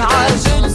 عاجل.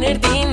definirte